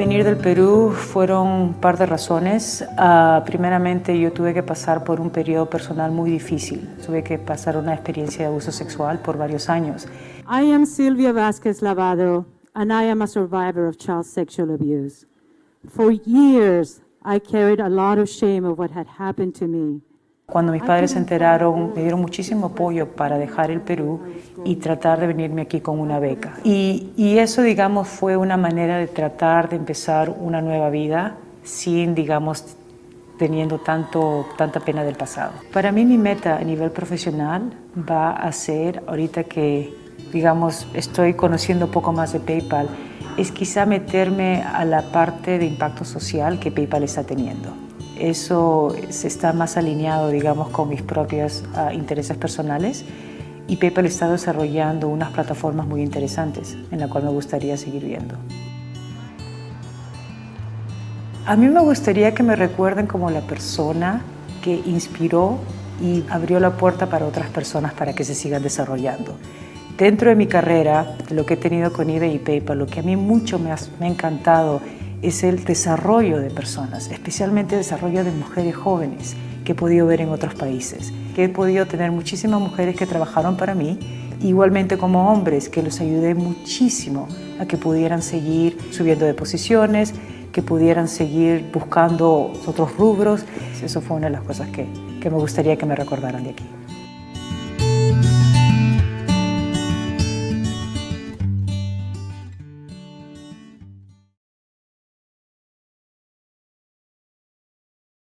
Venir del Perú fueron un par de razones. Uh, primeramente, yo tuve que pasar por un periodo personal muy difícil. Tuve que pasar una experiencia de abuso sexual por varios años. I am Silvia Vázquez Lavado, and I am a survivor of child sexual abuse. For years, I carried a lot of shame of what had happened to me. Cuando mis padres se enteraron, me dieron muchísimo apoyo para dejar el Perú y tratar de venirme aquí con una beca. Y, y, eso, digamos, fue una manera de tratar de empezar una nueva vida sin, digamos, teniendo tanto, tanta pena del pasado. Para mí mi meta a nivel profesional va a ser, ahorita que, digamos, estoy conociendo un poco más de PayPal, es quizá meterme a la parte de impacto social que PayPal está teniendo eso se está más alineado, digamos, con mis propios uh, intereses personales y PayPal está desarrollando unas plataformas muy interesantes en la cual me gustaría seguir viendo. A mí me gustaría que me recuerden como la persona que inspiró y abrió la puerta para otras personas para que se sigan desarrollando. Dentro de mi carrera, lo que he tenido con eBay y PayPal, lo que a mí mucho me ha encantado es el desarrollo de personas, especialmente el desarrollo de mujeres jóvenes que he podido ver en otros países, que he podido tener muchísimas mujeres que trabajaron para mí, igualmente como hombres, que los ayudé muchísimo a que pudieran seguir subiendo de posiciones, que pudieran seguir buscando otros rubros. Eso fue una de las cosas que, que me gustaría que me recordaran de aquí.